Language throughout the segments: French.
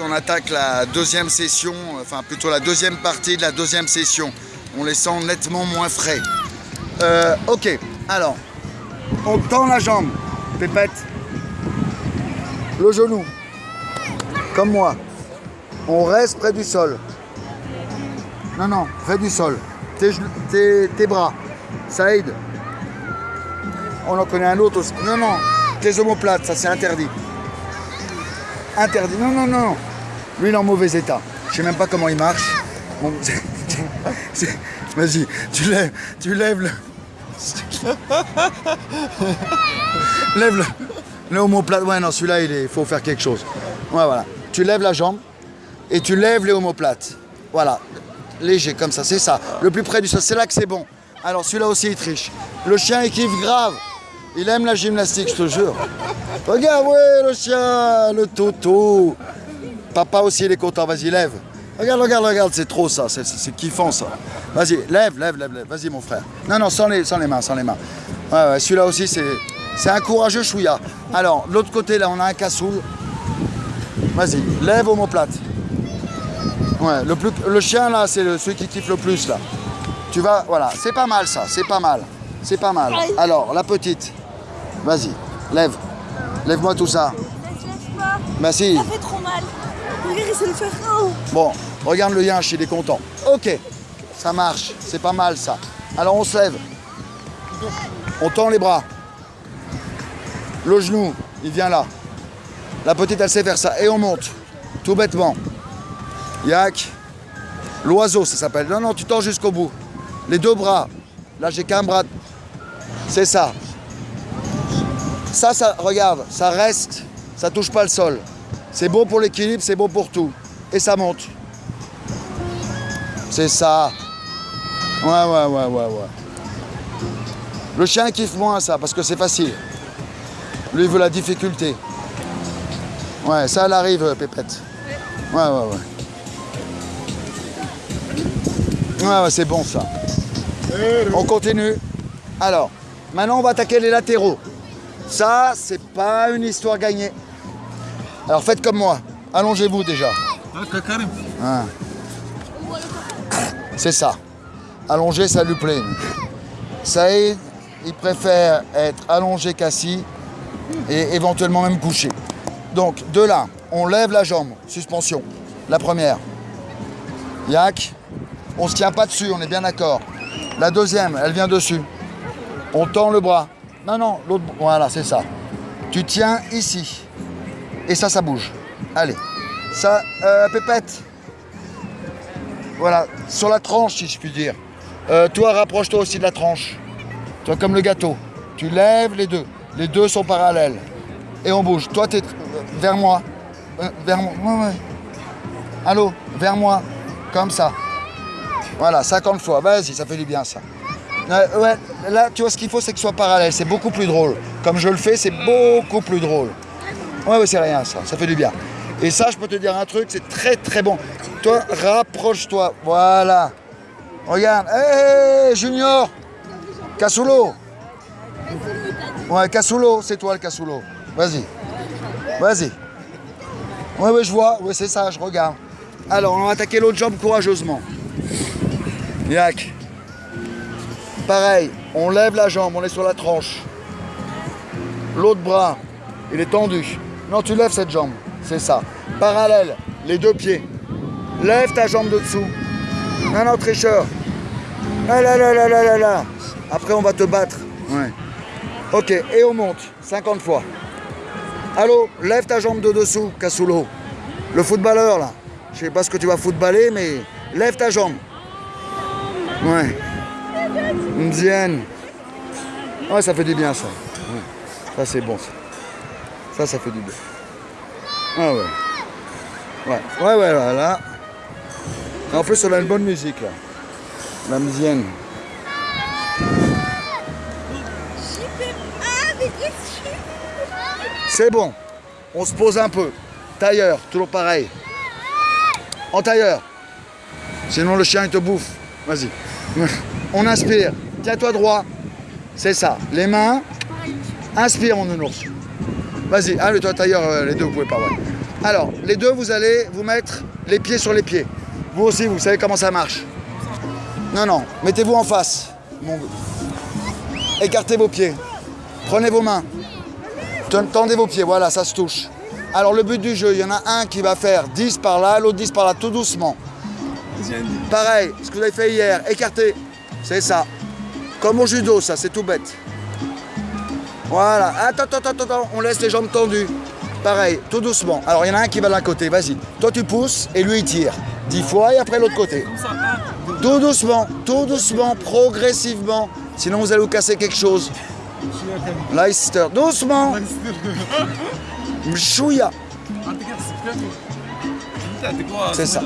On attaque la deuxième session, enfin plutôt la deuxième partie de la deuxième session. On les sent nettement moins frais. Euh, ok, alors, on tend la jambe, pépette, le genou, comme moi. On reste près du sol. Non, non, près du sol. Tes, tes bras, ça aide. On en connaît un autre aussi. Non, non, tes omoplates, ça c'est interdit. Interdit. Non, non, non. Lui, il est en mauvais état. Je sais même pas comment il marche. Vas-y, tu lèves, tu lèves le. lève le. Le omoplate. Ouais, non, celui-là, il est- faut faire quelque chose. Ouais, voilà. Tu lèves la jambe et tu lèves les omoplates. Voilà. Léger, comme ça, c'est ça. Le plus près du sol, c'est là que c'est bon. Alors, celui-là aussi, il triche. Le chien, il kiffe grave. Il aime la gymnastique, je te jure. Regarde, ouais, le chien, le toto. Papa aussi, il est content. Vas-y, lève. Regarde, regarde, regarde, c'est trop ça. C'est- kiffant ça. Vas-y, lève, lève, lève, lève. Vas-y, mon frère. Non, non, sans les, sans les mains, sans les mains. Ouais, ouais, celui-là aussi, c'est c'est un courageux chouïa. Alors, l'autre côté, là, on a un cassoul. Vas-y, lève omoplate. Ouais, le, plus, le chien, là, c'est celui qui kiffe le plus, là. Tu vas, voilà, c'est pas mal ça, c'est pas mal. C'est pas mal. Alors, la petite, vas-y, lève. Lève-moi tout ça. Si. Ça fait trop mal. Regarde, il sait le faire. Oh. Bon, regarde le yinche, il est content. Ok, ça marche, c'est pas mal ça. Alors on se lève. On tend les bras. Le genou, il vient là. La petite, elle sait faire ça. Et on monte, tout bêtement. Yak. L'oiseau, ça s'appelle. Non, non, tu tends jusqu'au bout. Les deux bras. Là, j'ai qu'un bras. C'est ça. Ça, regarde, ça reste, ça touche pas le sol. C'est bon pour l'équilibre, c'est bon pour tout. Et ça monte. C'est ça. Ouais, ouais, ouais, ouais, ouais. Le chien kiffe moins ça, parce que c'est facile. Lui, il veut la difficulté. Ouais, ça, elle arrive, euh, Pépette. Ouais, ouais, ouais. Ouais, ouais, c'est bon ça. On continue. Alors, maintenant, on va attaquer les latéraux. Ça, c'est pas une histoire gagnée. Alors faites comme moi. Allongez-vous déjà. Hein. C'est ça. Allongé, ça lui plaît. Saïd, il préfère être allongé qu'assis et éventuellement même couché. Donc, de là, on lève la jambe, suspension. La première. Yak. On se tient pas dessus, on est bien d'accord. La deuxième, elle vient dessus. On tend le bras. Non, non, l'autre. Voilà, c'est ça. Tu tiens ici. Et ça, ça bouge. Allez. Ça, euh, Pépette. Voilà, sur la tranche, si je puis dire. Euh, toi, rapproche-toi aussi de la tranche. Toi, comme le gâteau. Tu lèves les deux. Les deux sont parallèles. Et on bouge. Toi, tu es vers moi. Euh, vers moi. Allô, vers moi. Comme ça. Voilà, 50 fois. Vas-y, ça fait du bien, ça. Ouais, là, tu vois, ce qu'il faut, c'est que ce soit parallèle. C'est beaucoup plus drôle. Comme je le fais, c'est beaucoup plus drôle. Ouais, ouais, c'est rien, ça. Ça fait du bien. Et ça, je peux te dire un truc, c'est très, très bon. Toi, rapproche-toi. Voilà. Regarde. Hé, hé, Junior Cassulo Ouais, Cassulo, c'est toi le Cassulo. Vas-y. Vas-y. Ouais, ouais, je vois. Ouais, c'est ça, je regarde. Alors, on va attaquer l'autre jambe courageusement. Yak. Pareil, on lève la jambe, on est sur la tranche. L'autre bras, il est tendu. Non, tu lèves cette jambe, c'est ça. Parallèle, les deux pieds. Lève ta jambe de dessous. Non, non, tricheur. Là, là, là, là, là, là, là. Après, on va te battre. Ouais. Ok, et on monte, 50 fois. Allô, lève ta jambe de dessous, Cassulo. Le footballeur, là. Je sais pas ce que tu vas footballer, mais lève ta jambe. Ouais. Ndienne. Ouais, ça fait du bien, ça. Ouais. Ça, c'est bon, ça. Ça, ça fait du bien. Ah ouais. Ouais, ouais, ouais, là. là. En plus, on a une bonne musique, là. La que C'est bon. On se pose un peu. Tailleur, toujours pareil. En tailleur. Sinon, le chien, il te bouffe. Vas-y. On inspire. Tiens-toi droit. C'est ça. Les mains. Inspire, mon nounours. Vas-y. Allez, toi, tailleur, euh, les deux, vous pouvez pas. Alors, les deux, vous allez vous mettre les pieds sur les pieds. Vous aussi, vous savez comment ça marche. Non, non, mettez-vous en face. Bon. Écartez vos pieds. Prenez vos mains. Ten- Tendez vos pieds, voilà, ça se touche. Alors le but du jeu, il y en a un qui va faire 10 par là, l'autre 10 par là, tout doucement. Pareil, ce que vous avez fait hier, écartez. C'est ça. Comme au judo, ça, c'est tout bête. Voilà. Attends, attends, attends, attends, on laisse les jambes tendues. Pareil, tout doucement. Alors il y en a un qui va d'un côté, vas-y. Toi tu pousses et lui il tire. 10 fois et après l'autre côté. Tout doucement, tout doucement, progressivement. Sinon vous allez vous casser quelque chose. Leicester, doucement. Mchouya, C'est ça.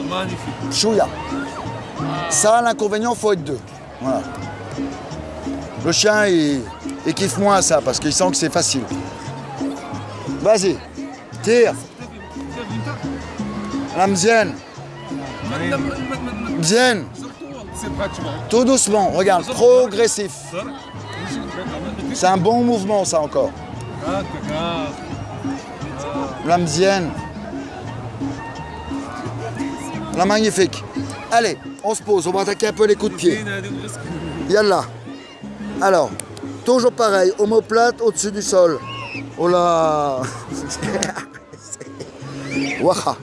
mchouya. Ça, l'inconvénient, faut être deux. Voilà. Le chien, il, il kiffe moins ça parce qu'il sent que c'est facile. Vas-y, tire. La mzienne, mzienne. Tout doucement, regarde, progressif. C'est un bon mouvement ça encore. La mzienne. Magnifique. Allez, on se pose, on va attaquer un peu les coups de pied. Yallah. Alors, toujours pareil, omoplate au-dessus du sol. Oh là Waha.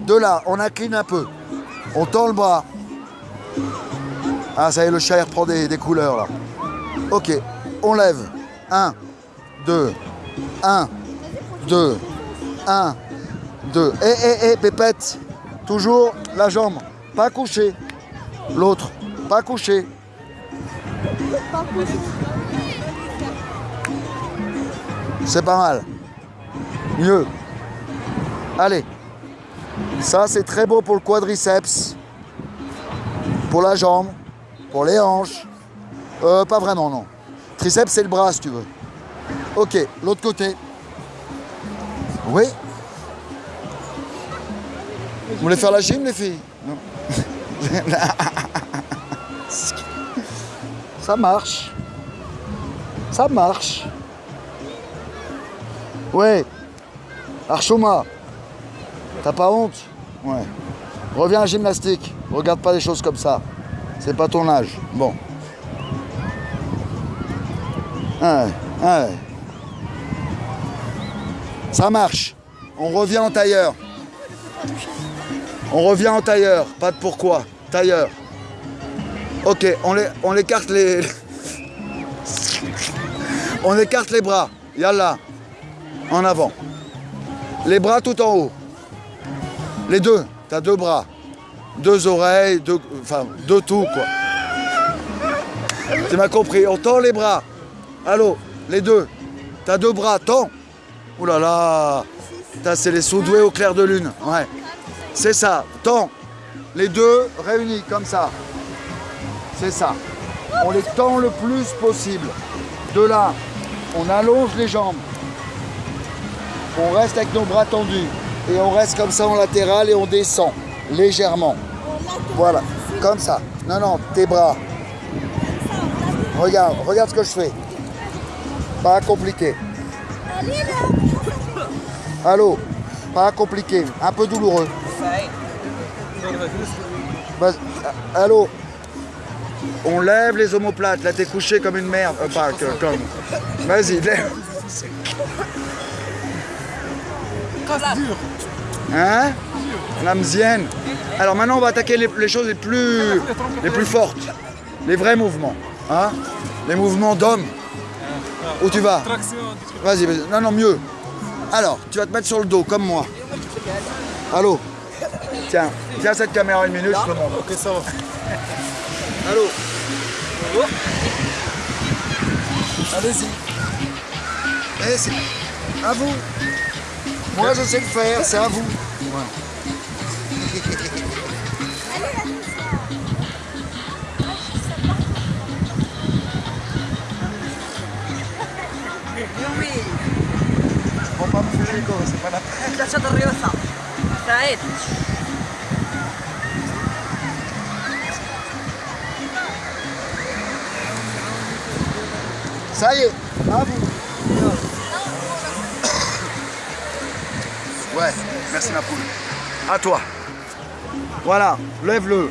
De là, on incline un peu. On tend le bras. Ah, ça y est, le chat reprend des, des couleurs là. Ok, on lève. 1, 2, 1, 2, 1, 2. Eh, eh, eh, pépette. Toujours la jambe. Pas couché. L'autre. Pas couché. C'est pas mal. Mieux. Allez. Ça, c'est très beau pour le quadriceps. Pour la jambe. Pour les hanches. Euh, pas vraiment, non. Triceps, c'est le bras, si tu veux. Ok, l'autre côté. Oui. Vous voulez faire la gym, les filles? Non. Ça marche. Ça marche. Ouais. Archouma. T'as pas honte? Ouais. Reviens à la gymnastique. Regarde pas des choses comme ça. C'est pas ton âge. Bon. Ouais, ouais. Ça marche. On revient en tailleur. On revient en tailleur. Pas de pourquoi. Tailleur. Ok, on, les, on écarte les... on écarte les bras. Yallah. En avant. Les bras tout en haut. Les deux. T'as deux bras. Deux oreilles, deux... Enfin, deux tout, quoi. Tu m'as compris. On tend les bras. Allô, les deux. T'as deux bras, tends. Ouh là là. C'est les sous-doués au clair de lune. Ouais. C'est ça. Tends. Les deux réunis comme ça. C'est ça. On les tend le plus possible. De là, on allonge les jambes. On reste avec nos bras tendus. Et on reste comme ça en latéral et on descend légèrement. Voilà, comme ça. Non, non, tes bras. Regarde, regarde ce que je fais. Pas compliqué. Allô? Pas compliqué, un peu douloureux. Allô? On lève les omoplates. Là, t'es couché comme une merde. Euh, pas que- comme. Vas-y, lève. Hein? La mzienne. Alors maintenant, on va attaquer les, les choses les plus, les plus fortes. Les vrais mouvements. Hein? Les mouvements d'homme. Où tu vas? Vas-y, vas-y. Non, non, mieux. Alors, tu vas te mettre sur le dos, comme moi. Allô? Tiens, tiens cette caméra une minute, je te montre. Ok, ça va. Allô Allez-y. Allez, c'est à vous. Moi, je sais le faire, c'est à vous. Voilà. Pas me faire les gosses, c'est pas la Ça y est, à vous. Ouais, merci ma poule. À toi. Voilà, lève-le.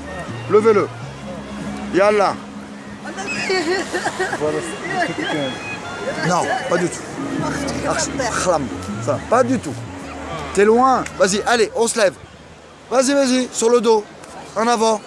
Levez-le. Yallah. Non, pas du tout. Ça, pas du tout. T'es loin. Vas-y, allez, on se lève. Vas-y, vas-y, sur le dos. En avant.